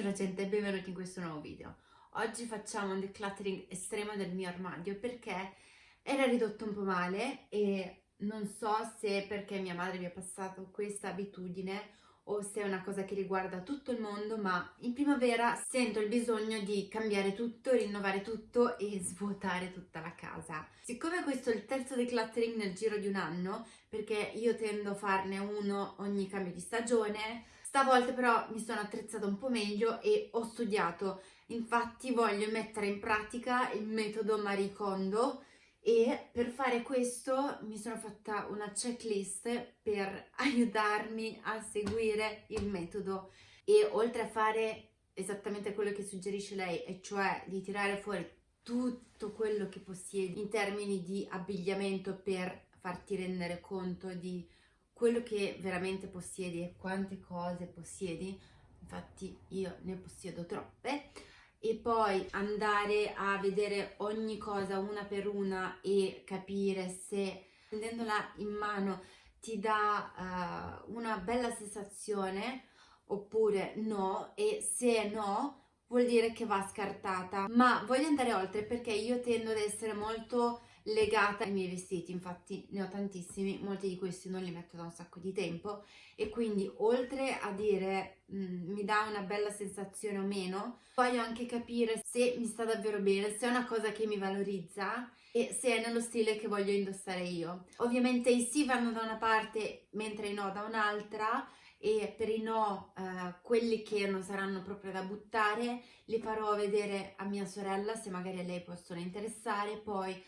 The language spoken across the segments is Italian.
Buongiorno gente e benvenuti in questo nuovo video. Oggi facciamo un decluttering estremo del mio armadio perché era ridotto un po' male e non so se perché mia madre mi ha passato questa abitudine o se è una cosa che riguarda tutto il mondo, ma in primavera sento il bisogno di cambiare tutto, rinnovare tutto e svuotare tutta la casa. Siccome questo è il terzo decluttering nel giro di un anno, perché io tendo a farne uno ogni cambio di stagione, Stavolta però mi sono attrezzata un po' meglio e ho studiato, infatti voglio mettere in pratica il metodo Marie Kondo e per fare questo mi sono fatta una checklist per aiutarmi a seguire il metodo e oltre a fare esattamente quello che suggerisce lei, e cioè di tirare fuori tutto quello che possiedi in termini di abbigliamento per farti rendere conto di quello che veramente possiedi e quante cose possiedi, infatti io ne possiedo troppe, e poi andare a vedere ogni cosa una per una e capire se prendendola in mano ti dà uh, una bella sensazione oppure no e se no vuol dire che va scartata. Ma voglio andare oltre perché io tendo ad essere molto legata ai miei vestiti, infatti ne ho tantissimi, molti di questi non li metto da un sacco di tempo e quindi oltre a dire mh, mm, mi dà una bella sensazione o meno, voglio anche capire se mi sta davvero bene, se è una cosa che mi valorizza e se è nello stile che voglio indossare io. Ovviamente i sì vanno da una parte mentre i no da un'altra e per i no, eh, quelli che non saranno proprio da buttare, li farò vedere a mia sorella se magari a lei possono interessare, poi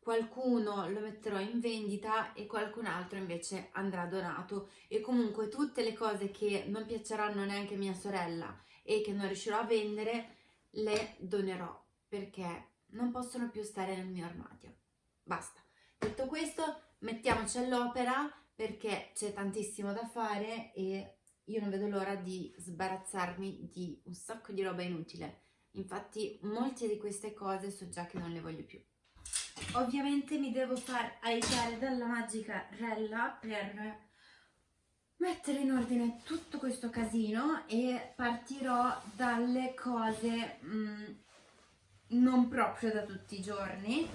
qualcuno lo metterò in vendita e qualcun altro invece andrà donato. E comunque tutte le cose che non piaceranno neanche a mia sorella e che non riuscirò a vendere le donerò perché non possono più stare nel mio armadio. Basta. Detto questo mettiamoci all'opera perché c'è tantissimo da fare e io non vedo l'ora di sbarazzarmi di un sacco di roba inutile. Infatti molte di queste cose so già che non le voglio più Ovviamente mi devo far aiutare dalla magica Rella per mettere in ordine tutto questo casino e partirò dalle cose mh, mm, non proprio da tutti i giorni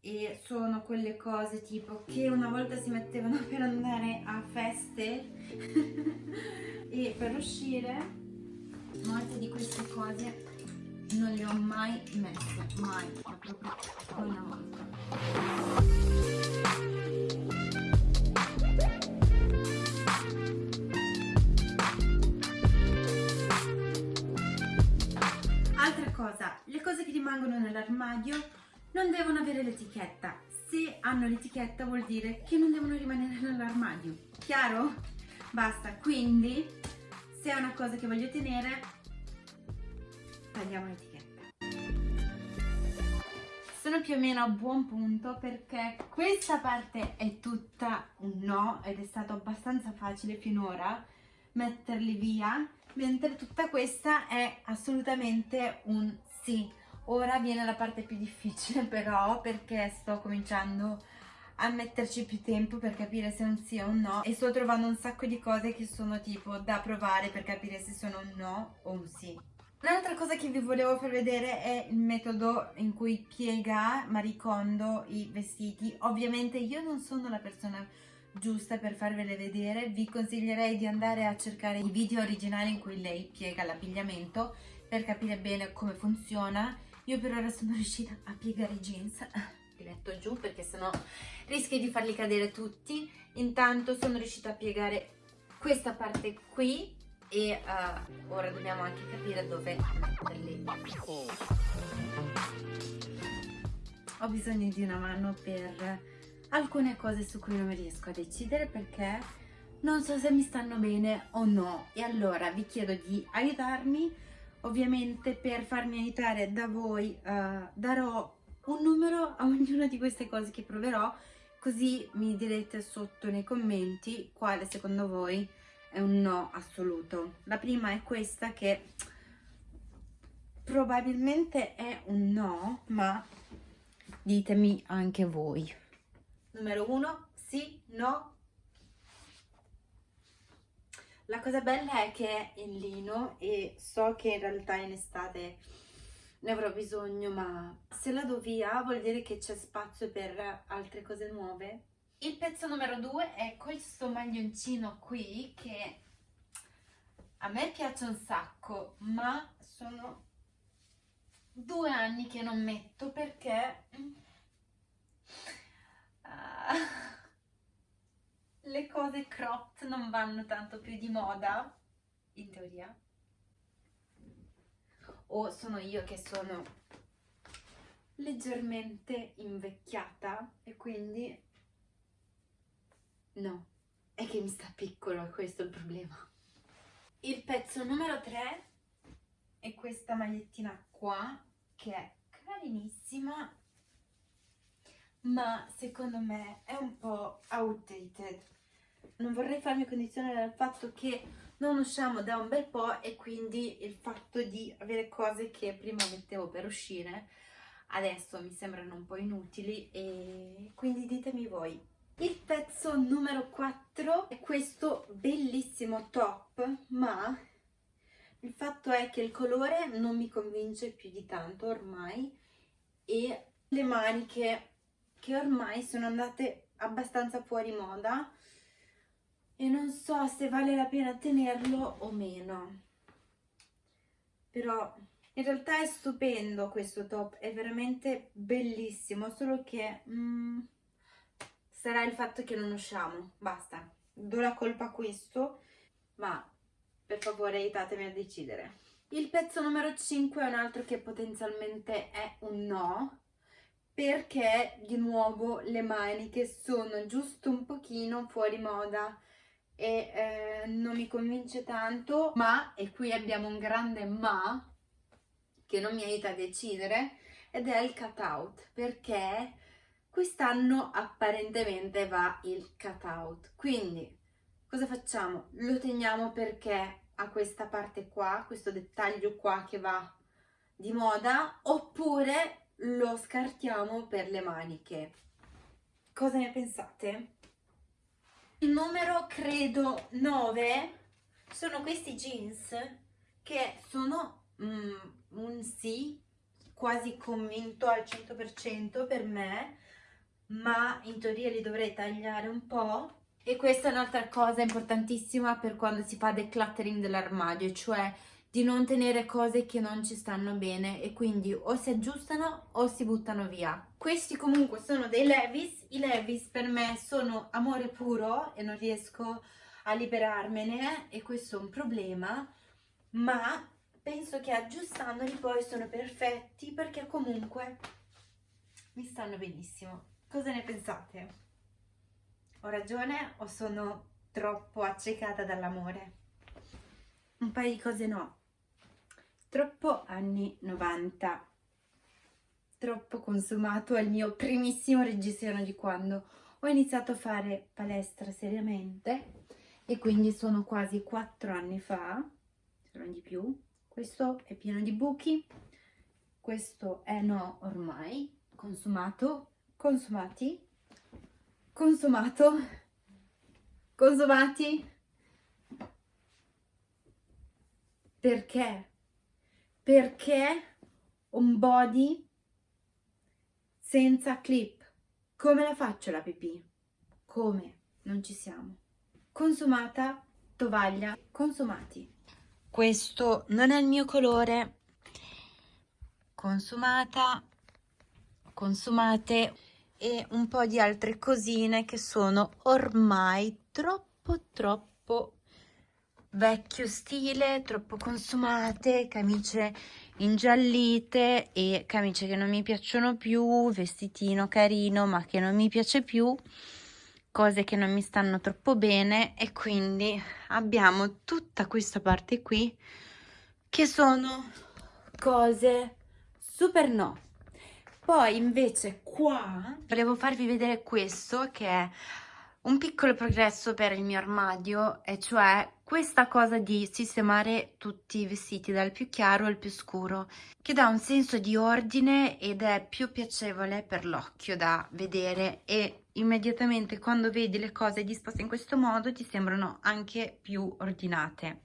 e sono quelle cose tipo che una volta si mettevano per andare a feste e per uscire molte di queste cose non le ho mai messe, mai, ma proprio una volta. Altra cosa, le cose che rimangono nell'armadio non devono avere l'etichetta. Se hanno l'etichetta vuol dire che non devono rimanere nell'armadio. Chiaro? Basta, quindi se è una cosa che voglio tenere tagliamo l'etichetta. Sono più o meno a buon punto perché questa parte è tutta un no ed è stato abbastanza facile finora metterli via mentre tutta questa è assolutamente un sì. Ora viene la parte più difficile però perché sto cominciando a metterci più tempo per capire se è un sì o un no e sto trovando un sacco di cose che sono tipo da provare per capire se sono un no o un sì Un'altra cosa che vi volevo far vedere è il metodo in cui piega Marie Kondo i vestiti. Ovviamente io non sono la persona giusta per farvele vedere, vi consiglierei di andare a cercare i video originali in cui lei piega l'abbigliamento per capire bene come funziona. Io per ora sono riuscita a piegare i jeans, li metto giù perché sennò rischio di farli cadere tutti. Intanto sono riuscita a piegare questa parte qui e uh, ora dobbiamo anche capire dove metterli. Ho bisogno di una mano per alcune cose su cui non riesco a decidere perché non so se mi stanno bene o no e allora vi chiedo di aiutarmi ovviamente per farmi aiutare da voi uh, darò un numero a ognuna di queste cose che proverò così mi direte sotto nei commenti quale secondo voi è un no assoluto. La prima è questa che probabilmente è un no, ma ditemi anche voi. Numero uno, sì, no. La cosa bella è che è in lino e so che in realtà in estate ne avrò bisogno, ma se la do via vuol dire che c'è spazio per altre cose nuove. Il pezzo numero due è questo maglioncino qui che a me piace un sacco, ma sono due anni che non metto perché uh, le cose cropped non vanno tanto più di moda, in teoria. O sono io che sono leggermente invecchiata e quindi no, è che mi sta piccolo, questo è il problema. Il pezzo numero 3 è questa magliettina qua che è carinissima ma secondo me è un po' outdated non vorrei farmi condizionare dal fatto che non usciamo da un bel po' e quindi il fatto di avere cose che prima mettevo per uscire adesso mi sembrano un po' inutili e quindi ditemi voi il pezzo numero 4 è questo bellissimo top ma il fatto è che il colore non mi convince più di tanto ormai e le maniche che ormai sono andate abbastanza fuori moda e non so se vale la pena tenerlo o meno. Però in realtà è stupendo questo top è veramente bellissimo solo che mm, sarà il fatto che non usciamo basta do la colpa a questo ma per favore aiutatemi a decidere. Il pezzo numero 5 è un altro che potenzialmente è un no, perché di nuovo le maniche sono giusto un pochino fuori moda e eh, non mi convince tanto, ma, e qui abbiamo un grande ma, che non mi aiuta a decidere, ed è il cut out, perché quest'anno apparentemente va il cut out, quindi cosa facciamo? Lo teniamo perché a questa parte qua, questo dettaglio qua che va di moda, oppure lo scartiamo per le maniche. Cosa ne pensate? Il numero, credo, 9 sono questi jeans che sono mm, un sì, quasi convinto al 100% per me, ma in teoria li dovrei tagliare un po' E questa è un'altra cosa importantissima per quando si fa decluttering dell'armadio, cioè di non tenere cose che non ci stanno bene e quindi o si aggiustano o si buttano via. Questi comunque sono dei Levis, i Levis per me sono amore puro e non riesco a liberarmene e questo è un problema, ma penso che aggiustandoli poi sono perfetti perché comunque mi stanno benissimo. Cosa ne pensate? Ho ragione o sono troppo accecata dall'amore? Un paio di cose no. Troppo anni 90. Troppo consumato è il mio primissimo reggiseno di quando ho iniziato a fare palestra seriamente e quindi sono quasi quattro anni fa, se non di più. Questo è pieno di buchi, questo è no ormai, consumato, consumati. Consumato. Consumati. Perché? Perché un body senza clip. Come la faccio la pipì? Come? Non ci siamo. Consumata tovaglia consumati. Questo non è il mio colore. Consumata consumate e un po' di altre cosine che sono ormai troppo troppo vecchio stile, troppo consumate, camicie ingiallite e camicie che non mi piacciono più, vestitino carino ma che non mi piace più, cose che non mi stanno troppo bene e quindi abbiamo tutta questa parte qui che sono cose super no poi invece qua volevo farvi vedere questo che è un piccolo progresso per il mio armadio e cioè questa cosa di sistemare tutti i vestiti dal più chiaro al più scuro che dà un senso di ordine ed è più piacevole per l'occhio da vedere e immediatamente quando vedi le cose disposte in questo modo ti sembrano anche più ordinate.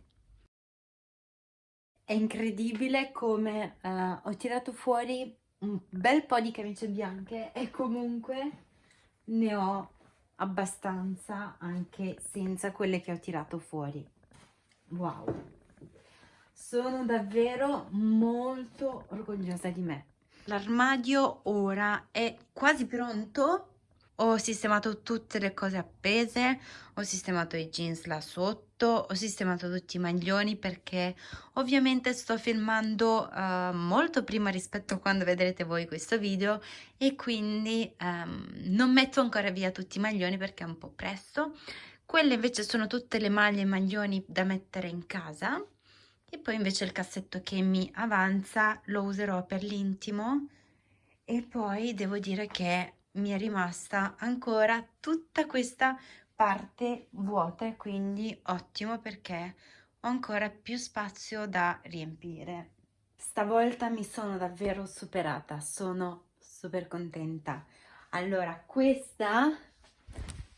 È incredibile come uh, ho tirato fuori un bel po' di camicie bianche e comunque ne ho abbastanza anche senza quelle che ho tirato fuori. Wow! Sono davvero molto orgogliosa di me. L'armadio ora è quasi pronto ho sistemato tutte le cose appese, ho sistemato i jeans là sotto, ho sistemato tutti i maglioni perché ovviamente sto filmando uh, molto prima rispetto a quando vedrete voi questo video e quindi um, non metto ancora via tutti i maglioni perché è un po' presto. Quelle invece sono tutte le maglie e maglioni da mettere in casa e poi invece il cassetto che mi avanza lo userò per l'intimo e poi devo dire che mi è rimasta ancora tutta questa parte vuota quindi ottimo perché ho ancora più spazio da riempire. Stavolta mi sono davvero superata sono super contenta. Allora questa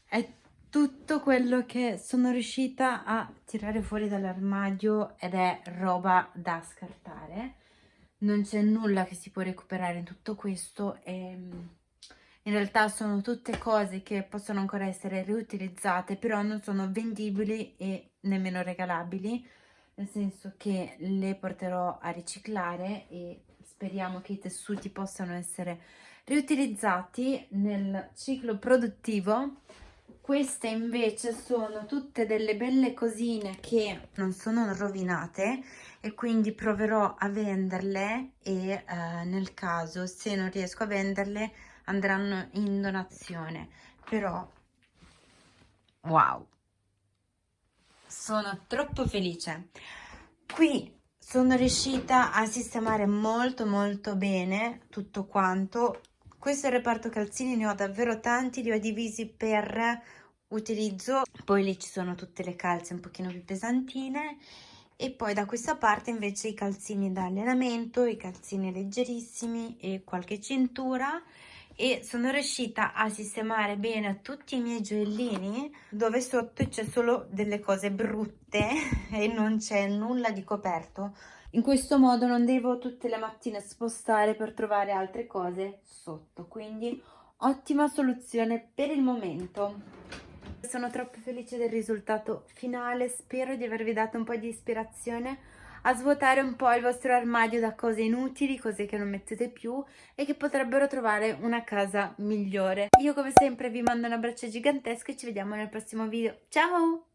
è tutto quello che sono riuscita a tirare fuori dall'armadio ed è roba da scartare. Non c'è nulla che si può recuperare in tutto questo e in realtà sono tutte cose che possono ancora essere riutilizzate però non sono vendibili e nemmeno regalabili nel senso che le porterò a riciclare e speriamo che i tessuti possano essere riutilizzati nel ciclo produttivo. Queste invece sono tutte delle belle cosine che non sono rovinate e quindi proverò a venderle e eh, nel caso se non riesco a venderle andranno in donazione. Però wow. Sono troppo felice. Qui sono riuscita a sistemare molto molto bene tutto quanto. Questo è il reparto calzini ne ho davvero tanti li ho divisi per utilizzo. Poi lì ci sono tutte le calze un pochino più pesantine. E poi da questa parte invece i calzini da allenamento i calzini leggerissimi e qualche cintura e sono riuscita a sistemare bene tutti i miei gioiellini dove sotto c'è solo delle cose brutte e non c'è nulla di coperto. In questo modo non devo tutte le mattine spostare per trovare altre cose sotto. Quindi ottima soluzione per il momento. Sono troppo felice del risultato finale. Spero di avervi dato un po' di ispirazione a svuotare un po' il vostro armadio da cose inutili, cose che non mettete più e che potrebbero trovare una casa migliore. Io come sempre vi mando un abbraccio gigantesco e ci vediamo nel prossimo video. Ciao!